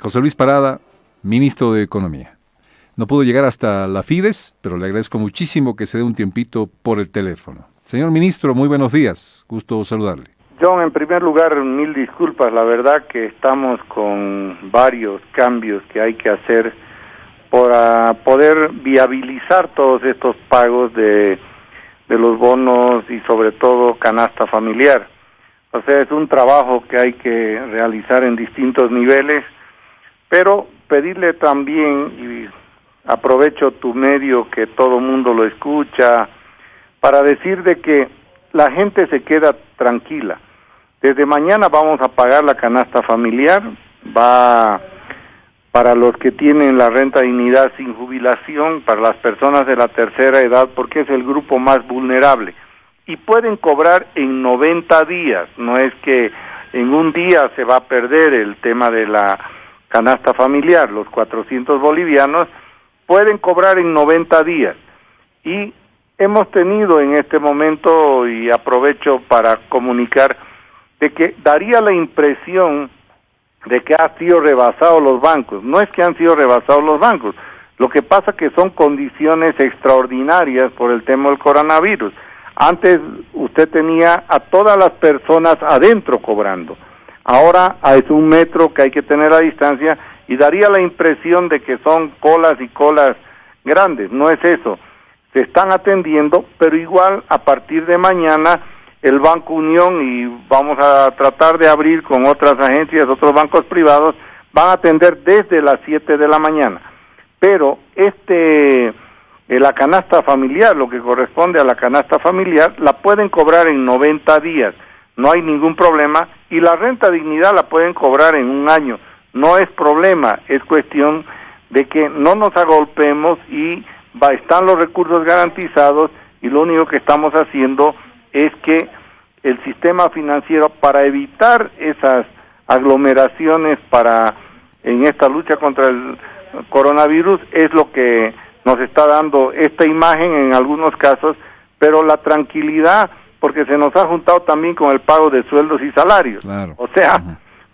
José Luis Parada, ministro de Economía. No pudo llegar hasta la Fides, pero le agradezco muchísimo que se dé un tiempito por el teléfono. Señor ministro, muy buenos días. Gusto saludarle. John, en primer lugar, mil disculpas. La verdad que estamos con varios cambios que hay que hacer para poder viabilizar todos estos pagos de, de los bonos y sobre todo canasta familiar. O sea, es un trabajo que hay que realizar en distintos niveles, pero pedirle también, y aprovecho tu medio que todo mundo lo escucha, para decir de que la gente se queda tranquila. Desde mañana vamos a pagar la canasta familiar, va para los que tienen la renta dignidad sin jubilación, para las personas de la tercera edad, porque es el grupo más vulnerable y pueden cobrar en 90 días, no es que en un día se va a perder el tema de la canasta familiar, los 400 bolivianos pueden cobrar en 90 días. Y hemos tenido en este momento, y aprovecho para comunicar, de que daría la impresión de que han sido rebasados los bancos. No es que han sido rebasados los bancos, lo que pasa que son condiciones extraordinarias por el tema del coronavirus. Antes usted tenía a todas las personas adentro cobrando. Ahora es un metro que hay que tener a distancia y daría la impresión de que son colas y colas grandes. No es eso. Se están atendiendo, pero igual a partir de mañana el Banco Unión y vamos a tratar de abrir con otras agencias, otros bancos privados, van a atender desde las 7 de la mañana. Pero este eh, la canasta familiar, lo que corresponde a la canasta familiar, la pueden cobrar en 90 días, no hay ningún problema, y la renta dignidad la pueden cobrar en un año, no es problema, es cuestión de que no nos agolpemos y va, están los recursos garantizados y lo único que estamos haciendo es que el sistema financiero para evitar esas aglomeraciones para en esta lucha contra el coronavirus es lo que nos está dando esta imagen en algunos casos, pero la tranquilidad, porque se nos ha juntado también con el pago de sueldos y salarios. O sea,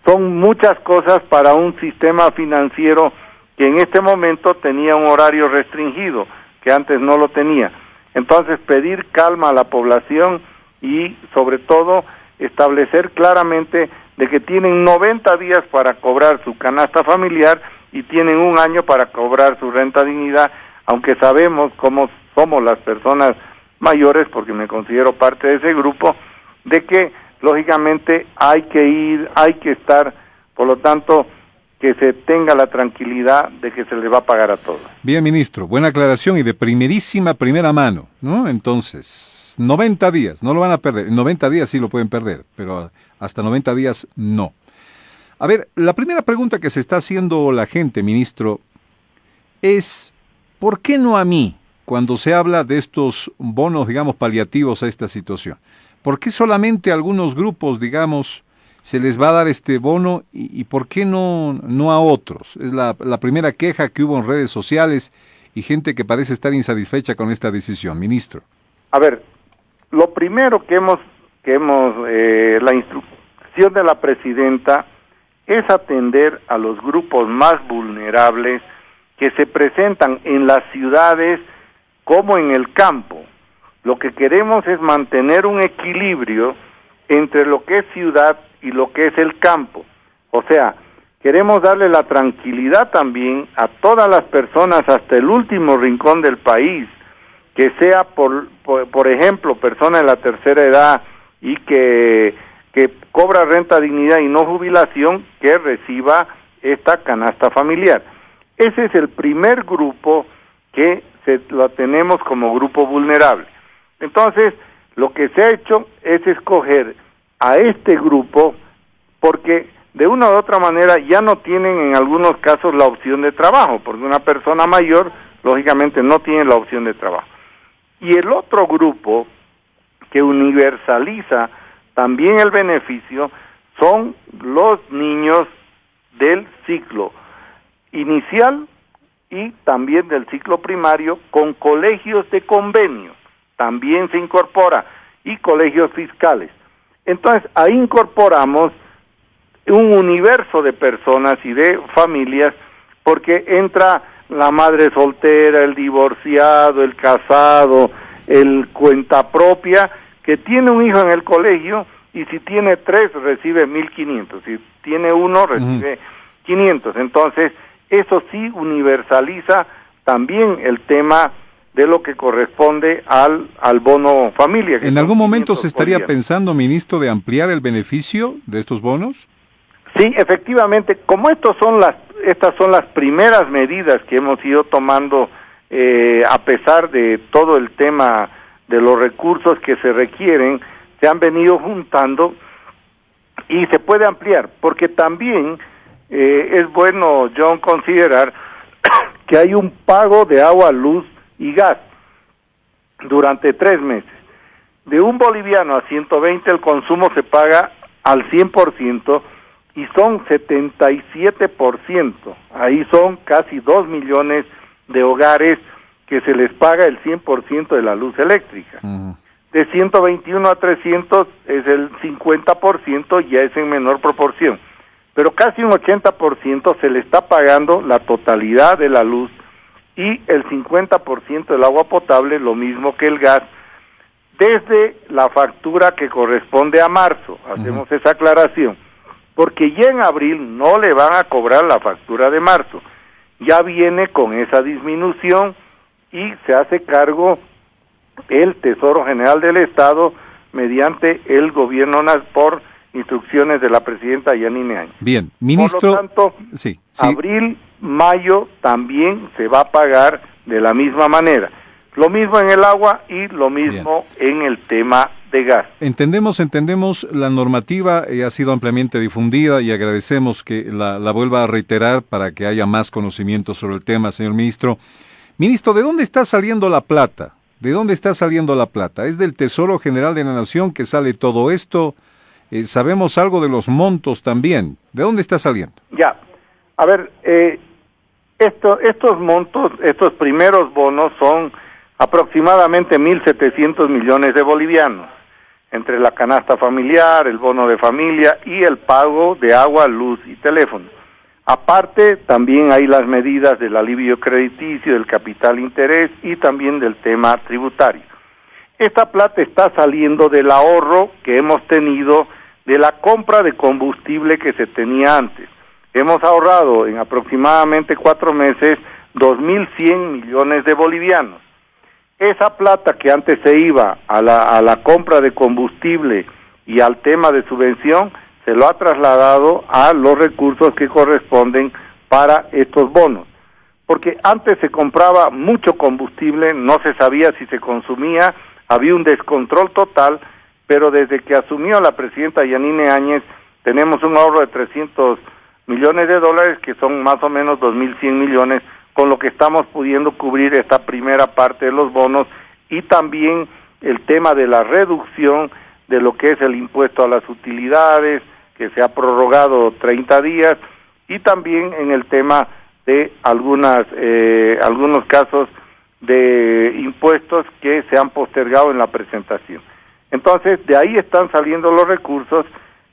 son muchas cosas para un sistema financiero que en este momento tenía un horario restringido, que antes no lo tenía. Entonces, pedir calma a la población y, sobre todo, establecer claramente de que tienen 90 días para cobrar su canasta familiar y tienen un año para cobrar su renta dignidad aunque sabemos cómo somos las personas mayores, porque me considero parte de ese grupo, de que lógicamente hay que ir, hay que estar, por lo tanto, que se tenga la tranquilidad de que se le va a pagar a todos. Bien, ministro, buena aclaración y de primerísima primera mano, ¿no? Entonces, 90 días, no lo van a perder. En 90 días sí lo pueden perder, pero hasta 90 días no. A ver, la primera pregunta que se está haciendo la gente, ministro, es ¿Por qué no a mí cuando se habla de estos bonos, digamos, paliativos a esta situación? ¿Por qué solamente a algunos grupos, digamos, se les va a dar este bono y, por qué no, no a otros? Es la, primera queja que hubo en redes sociales y gente que parece estar insatisfecha con esta decisión. Ministro. A ver, lo primero que hemos, que hemos eh, la instrucción de la presidenta es atender a los grupos más vulnerables, que se presentan en las ciudades como en el campo. Lo que queremos es mantener un equilibrio entre lo que es ciudad y lo que es el campo. O sea, queremos darle la tranquilidad también a todas las personas hasta el último rincón del país, que sea por, por, ejemplo, persona de la tercera edad y que, que cobra renta dignidad y no jubilación, que reciba esta canasta familiar. Ese es el primer grupo que se, lo tenemos como grupo vulnerable. Entonces, lo que se ha hecho es escoger a este grupo porque de una u otra manera ya no tienen en algunos casos la opción de trabajo, porque una persona mayor lógicamente no tiene la opción de trabajo. Y el otro grupo que universaliza también el beneficio son los niños del ciclo inicial y también del ciclo primario con colegios de convenio, también se incorpora, y colegios fiscales. Entonces, ahí incorporamos un universo de personas y de familias porque entra la madre soltera, el divorciado, el casado, el cuenta propia, que tiene un hijo en el colegio y si tiene tres recibe 1.500, si tiene uno recibe 500. Entonces, eso sí universaliza también el tema de lo que corresponde al, al bono familia. ¿En algún momento se estaría pensando, ministro, de ampliar el beneficio de estos bonos? Sí, efectivamente, como estos son las, estas son las primeras medidas que hemos ido tomando eh, a pesar de todo el tema de los recursos que se requieren, se han venido juntando y se puede ampliar, porque también eh, es bueno, John, considerar que hay un pago de agua, luz y gas durante tres meses. De un boliviano a 120 el consumo se paga al 100% y son 77%. Ahí son casi 2 millones de hogares que se les paga el 100% de la luz eléctrica. De 121 a 300 es el 50%, ya es en menor proporción. Pero casi un 80% se le está pagando la totalidad de la luz y el 50% del agua potable, lo mismo que el gas, desde la factura que corresponde a marzo. Hacemos esa aclaración porque ya en abril no le van a cobrar la factura de marzo. Ya viene con esa disminución y se hace cargo el Tesoro General del Estado mediante el gobierno por instrucciones de la presidenta Yanine Áñez. Bien, ministro. Por lo tanto, sí, abril, mayo también se va a pagar de la misma manera. Lo mismo en el agua y lo mismo en el tema de gas. Entendemos, entendemos, la normativa eh, ha sido ampliamente difundida y agradecemos que la, vuelva a reiterar para que haya más conocimiento sobre el tema, señor ministro. Ministro, ¿de dónde está saliendo la plata? ¿De dónde está saliendo la plata? ¿Es del Tesoro General de la Nación que sale todo esto? Eh, sabemos algo de los montos también. ¿De dónde está saliendo? Ya, a ver, eh, esto, estos montos, estos primeros bonos son aproximadamente 1.700 millones de bolivianos entre la canasta familiar, el bono de familia y el pago de agua, luz y teléfono. Aparte, también hay las medidas del alivio crediticio, del capital interés y también del tema tributario. Esta plata está saliendo del ahorro que hemos tenido de la compra de combustible que se tenía antes. Hemos ahorrado en aproximadamente cuatro meses 2.100 millones de bolivianos esa plata que antes se iba a la, a la compra de combustible y al tema de subvención, se lo ha trasladado a los recursos que corresponden para estos bonos. Porque antes se compraba mucho combustible, no se sabía si se consumía, había un descontrol total, pero desde que asumió la presidenta Yanine Áñez, tenemos un ahorro de 300 millones de dólares, que son más o menos 2.100 millones con lo que estamos pudiendo cubrir esta primera parte de los bonos y también el tema de la reducción de lo que es el impuesto a las utilidades, que se ha prorrogado 30 días, y también en el tema de algunas, eh, algunos casos de impuestos que se han postergado en la presentación. Entonces, de ahí están saliendo los recursos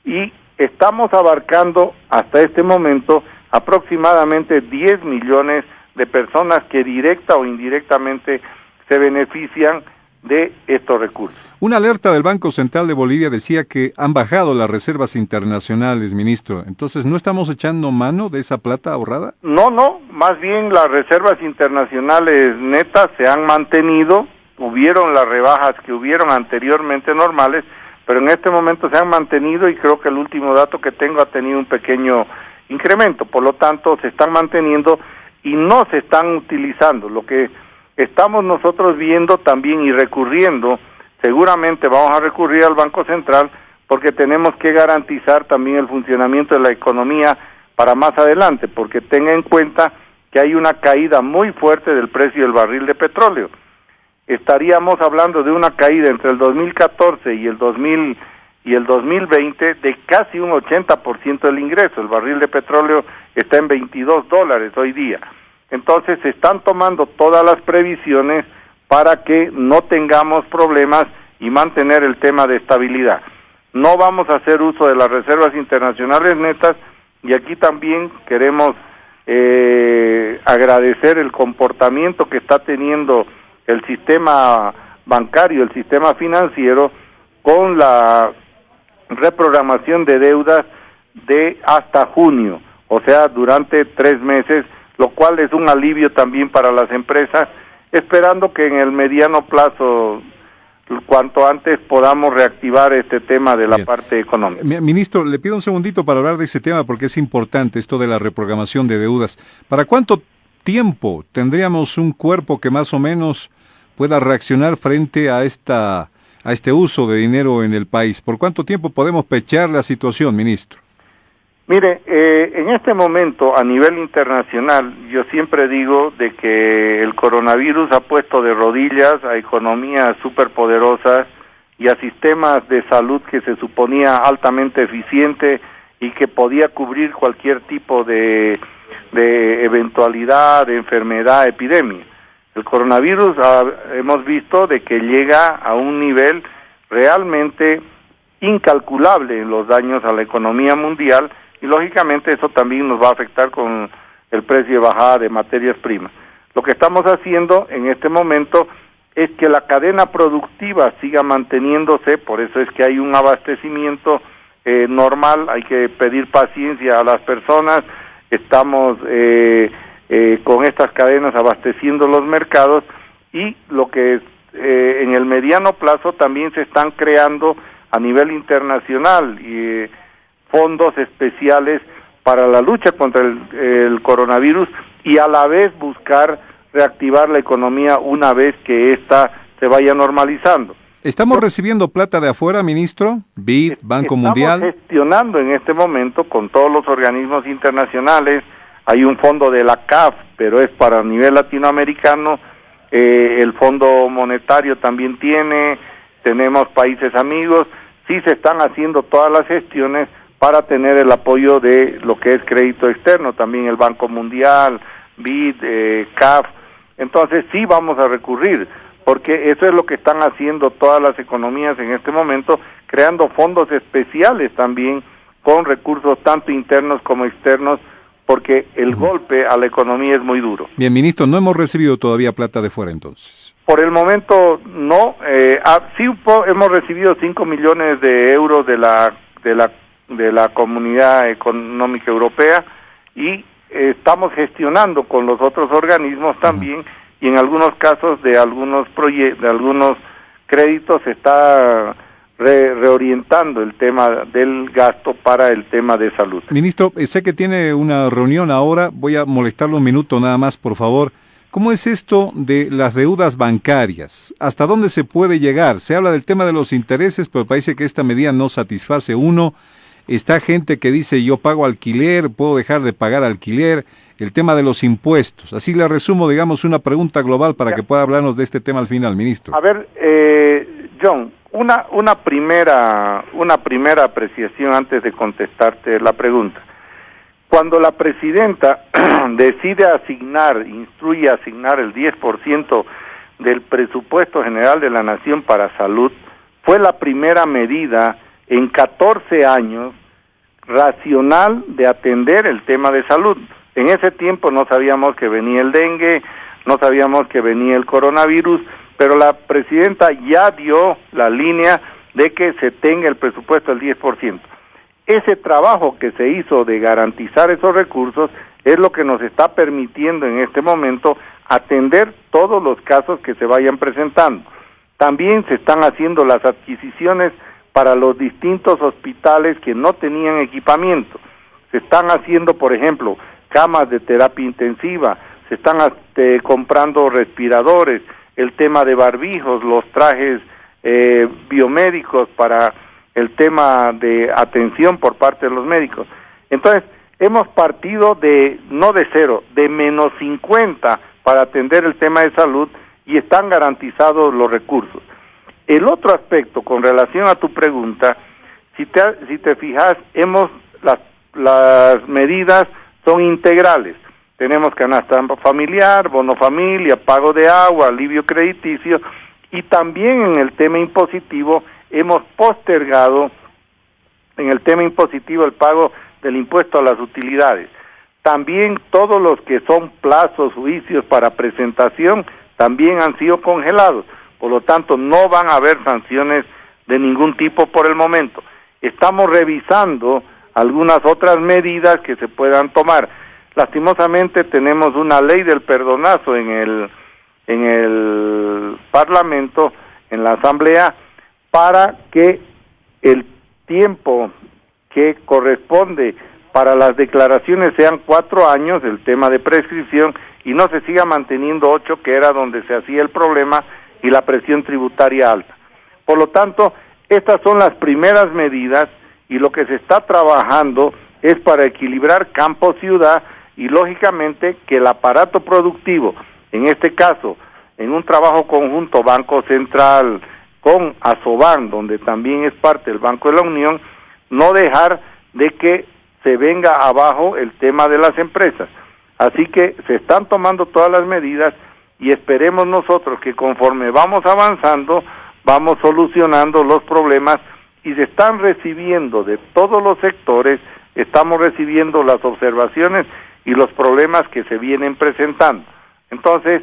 y estamos abarcando hasta este momento aproximadamente 10 millones de personas que directa o indirectamente se benefician de estos recursos. Una alerta del Banco Central de Bolivia decía que han bajado las reservas internacionales, ministro. Entonces, ¿no estamos echando mano de esa plata ahorrada? No, no, más bien las reservas internacionales netas se han mantenido, hubieron las rebajas que hubieron anteriormente normales, pero en este momento se han mantenido y creo que el último dato que tengo ha tenido un pequeño incremento, por lo tanto se están manteniendo y no se están utilizando. Lo que estamos nosotros viendo también y recurriendo, seguramente vamos a recurrir al Banco Central porque tenemos que garantizar también el funcionamiento de la economía para más adelante, porque tenga en cuenta que hay una caída muy fuerte del precio del barril de petróleo. Estaríamos hablando de una caída entre el 2014 y el 2000 y el 2020 de casi un 80% del ingreso. El barril de petróleo está en 22 dólares hoy día. Entonces se están tomando todas las previsiones para que no tengamos problemas y mantener el tema de estabilidad. no vamos a hacer uso de las reservas internacionales netas y aquí también queremos eh, agradecer el comportamiento que está teniendo el sistema bancario, el sistema financiero, con la reprogramación de deudas de hasta junio, o sea, durante tres meses, lo cual es un alivio también para las empresas, esperando que en el mediano plazo cuanto antes podamos reactivar este tema de la parte económica. Ministro, le pido un segundito para hablar de ese tema porque es importante esto de la reprogramación de deudas. ¿Para cuánto tiempo tendríamos un cuerpo que más o menos pueda reaccionar frente a esta a este uso de dinero en el país? ¿Por cuánto tiempo podemos pechar la situación, ministro? Mire, eh, en este momento a nivel internacional yo siempre digo de que el coronavirus ha puesto de rodillas a economías superpoderosas y a sistemas de salud que se suponía altamente eficiente y que podía cubrir cualquier tipo de, de eventualidad, de enfermedad, epidemia. El coronavirus ah, hemos visto de que llega a un nivel realmente incalculable en los daños a la economía mundial y lógicamente eso también nos va a afectar con el precio de bajada de materias primas. Lo que estamos haciendo en este momento es que la cadena productiva siga manteniéndose, por eso es que hay un abastecimiento eh, normal, hay que pedir paciencia a las personas, estamos eh, eh, con estas cadenas abasteciendo los mercados y lo que en el mediano plazo también se están creando a nivel internacional y fondos especiales para la lucha contra el, coronavirus y a la vez buscar reactivar la economía una vez que ésta se vaya normalizando. ¿Estamos recibiendo plata de afuera, ministro? BID, Banco Mundial. Estamos gestionando en este momento con todos los organismos internacionales. Hay un fondo de la CAF, pero es para nivel latinoamericano. Eh, el Fondo Monetario también tiene. Tenemos países amigos. Sí se están haciendo todas las gestiones para tener el apoyo de lo que es crédito externo, también el Banco Mundial, BID, eh, CAF. Entonces sí vamos a recurrir, porque eso es lo que están haciendo todas las economías en este momento, creando fondos especiales también con recursos tanto internos como externos, porque el golpe a la economía es muy duro. Bien, ministro, no hemos recibido todavía plata de fuera entonces. Por el momento no, eh, ah, sí hemos recibido 5 millones de euros de la de la de la Comunidad Económica Europea y estamos gestionando con los otros organismos también y en algunos casos de algunos proyectos, de algunos créditos se está reorientando el tema del gasto para el tema de salud. Ministro, eh, sé que tiene una reunión ahora, voy a molestarlo un minuto nada más, por favor. ¿Cómo es esto de las deudas bancarias? ¿Hasta dónde se puede llegar? Se habla del tema de los intereses, pero parece que esta medida no satisface uno Está gente que dice yo pago alquiler, puedo dejar de pagar alquiler, el tema de los impuestos. Así le resumo, digamos, una pregunta global para que pueda hablarnos de este tema al final, ministro. A ver, eh, John, una, una, primera, una primera apreciación antes de contestarte la pregunta. Cuando la presidenta decide asignar, instruye asignar el 10% del presupuesto general de la nación para salud, fue la primera medida en 14 años racional de atender el tema de salud. En ese tiempo no sabíamos que venía el dengue, no sabíamos que venía el coronavirus, pero la presidenta ya dio la línea de que se tenga el presupuesto del 10%. Ese trabajo que se hizo de garantizar esos recursos es lo que nos está permitiendo en este momento atender todos los casos que se vayan presentando. También se están haciendo las adquisiciones para los distintos hospitales que no tenían equipamiento. Se están haciendo, por ejemplo, camas de terapia intensiva, se están este, comprando respiradores, el tema de barbijos, los trajes eh, biomédicos para el tema de atención por parte de los médicos. Entonces, hemos partido de, no de cero, de menos 50 para atender el tema de salud y están garantizados los recursos. El otro aspecto con relación a tu pregunta, si te, si te fijas, hemos las, las medidas son integrales. Tenemos canasta familiar, bono familia, pago de agua, alivio crediticio y también en el tema impositivo hemos postergado en el tema impositivo el pago del impuesto a las utilidades. También todos los que son plazos, juicios para presentación, también han sido congelados. Por lo tanto, no van a haber sanciones de ningún tipo por el momento. Estamos revisando algunas otras medidas que se puedan tomar. Lastimosamente tenemos una ley del perdonazo en el en el Parlamento, en la Asamblea, para que el tiempo que corresponde para las declaraciones sean cuatro años, el tema de prescripción, y no se siga manteniendo ocho, que era donde se hacía el problema, y la presión tributaria alta. Por lo tanto, estas son las primeras medidas y lo que se está trabajando es para equilibrar campo-ciudad y lógicamente que el aparato productivo, en este caso, en un trabajo conjunto Banco Central con Asoban, donde también es parte del Banco de la Unión, no dejar de que se venga abajo el tema de las empresas. Así que se están tomando todas las medidas y esperemos nosotros que conforme vamos avanzando, vamos solucionando los problemas y se están recibiendo de todos los sectores, estamos recibiendo las observaciones y los problemas que se vienen presentando. Entonces,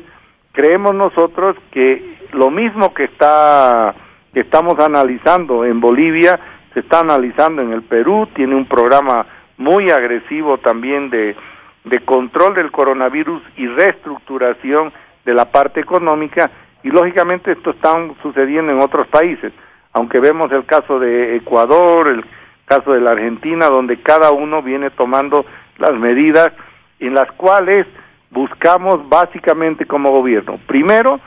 creemos nosotros que lo mismo que está que estamos analizando en Bolivia, se está analizando en el Perú, tiene un programa muy agresivo también de, de control del coronavirus y reestructuración de la parte económica y lógicamente esto está sucediendo en otros países, aunque vemos el caso de Ecuador, el caso de la Argentina, donde cada uno viene tomando las medidas en las cuales buscamos básicamente como gobierno, primero,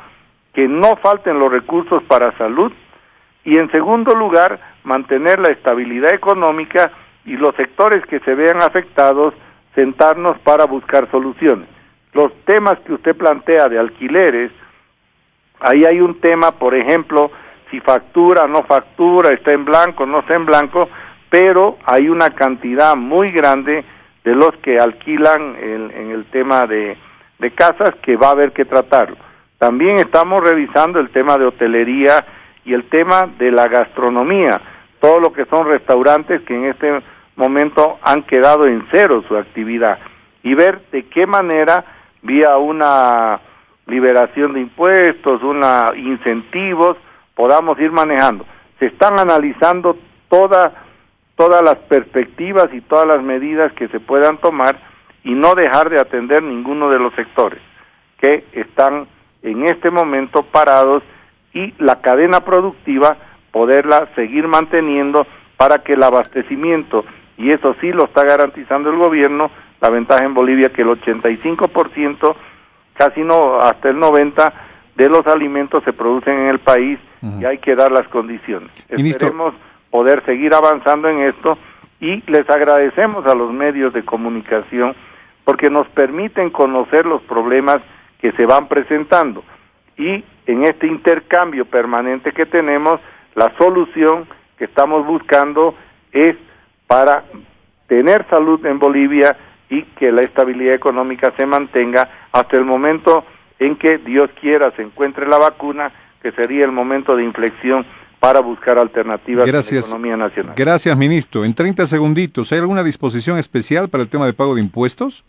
que no falten los recursos para salud y en segundo lugar, mantener la estabilidad económica y los sectores que se vean afectados, sentarnos para buscar soluciones. Los temas que usted plantea de alquileres, Ahí hay un tema, por ejemplo, si factura, no factura, está en blanco, no está en blanco, pero hay una cantidad muy grande de los que alquilan en, el tema de, de casas que va a haber que tratarlo. También estamos revisando el tema de hotelería y el tema de la gastronomía, todo lo que son restaurantes que en este momento han quedado en cero su actividad y ver de qué manera vía una liberación de impuestos, una incentivos, podamos ir manejando. Se están analizando todas todas las perspectivas y todas las medidas que se puedan tomar y no dejar de atender ninguno de los sectores que están en este momento parados y la cadena productiva poderla seguir manteniendo para que el abastecimiento, y eso sí lo está garantizando el gobierno, la ventaja en Bolivia que el 85% casi no, hasta el 90 de los alimentos se producen en el país y hay que dar las condiciones. Esperemos poder seguir avanzando en esto y les agradecemos a los medios de comunicación porque nos permiten conocer los problemas que se van presentando. Y en este intercambio permanente que tenemos, la solución que estamos buscando es para tener salud en Bolivia y que la estabilidad económica se mantenga hasta el momento en que Dios quiera se encuentre la vacuna, que sería el momento de inflexión para buscar alternativas en la economía nacional. Gracias, ministro. En 30 segunditos, ¿hay alguna disposición especial para el tema de pago de impuestos?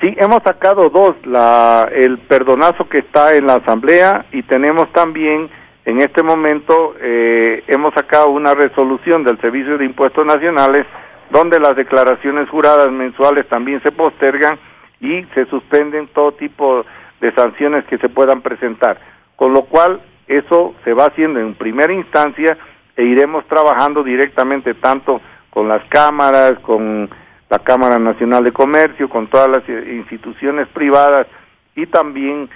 Sí, hemos sacado dos, la, el perdonazo que está en la Asamblea y tenemos también, en este momento, eh, hemos sacado una resolución del Servicio de Impuestos Nacionales donde las declaraciones juradas mensuales también se postergan y se suspenden todo tipo de sanciones que se puedan presentar. Con lo cual, eso se va haciendo en primera instancia e iremos trabajando directamente tanto con las cámaras, con la Cámara Nacional de Comercio, con todas las instituciones privadas y también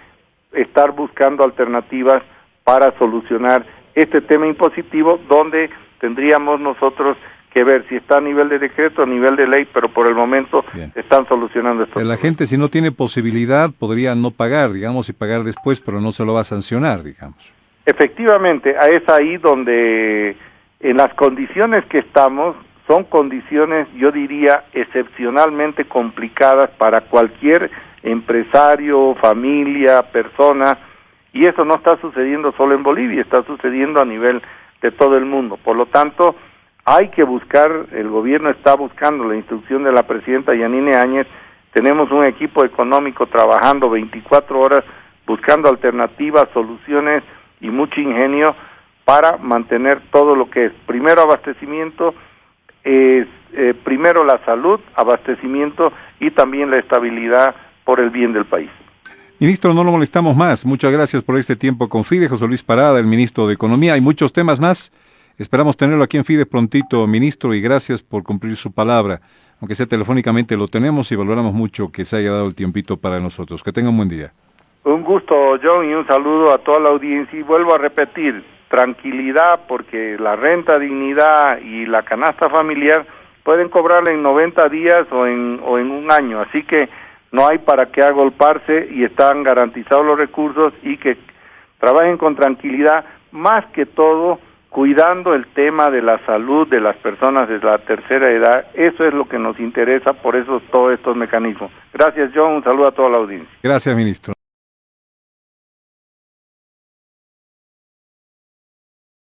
estar buscando alternativas para solucionar este tema impositivo donde tendríamos nosotros que ver si está a nivel de decreto, a nivel de ley, pero por el momento están solucionando esto. La gente si no tiene posibilidad podría no pagar, digamos, y pagar después, pero no se lo va a sancionar, digamos. Efectivamente, es ahí donde en las condiciones que estamos son condiciones, yo diría, excepcionalmente complicadas para cualquier empresario, familia, persona, y eso no está sucediendo solo en Bolivia, está sucediendo a nivel de todo el mundo. Por lo tanto, hay que buscar, el gobierno está buscando la instrucción de la presidenta Yanine Áñez, tenemos un equipo económico trabajando 24 horas buscando alternativas, soluciones y mucho ingenio para mantener todo lo que es primero abastecimiento, eh, primero la salud, abastecimiento y también la estabilidad por el bien del país. Ministro, no lo molestamos más. Muchas gracias por este tiempo con FIDE. José Luis Parada, el ministro de Economía. Hay muchos temas más. Esperamos tenerlo aquí en FIDE prontito, ministro, y gracias por cumplir su palabra. Aunque sea telefónicamente, lo tenemos y valoramos mucho que se haya dado el tiempito para nosotros. Que tenga un buen día. Un gusto, John, y un saludo a toda la audiencia. Y vuelvo a repetir, tranquilidad, porque la renta, dignidad y la canasta familiar pueden cobrarla en 90 días o en, o en un año. Así que no hay para qué agolparse y están garantizados los recursos y que trabajen con tranquilidad, más que todo cuidando el tema de la salud de las personas de la tercera edad. Eso es lo que nos interesa, por eso todos estos mecanismos. Gracias, John. Un saludo a toda la audiencia. Gracias, ministro.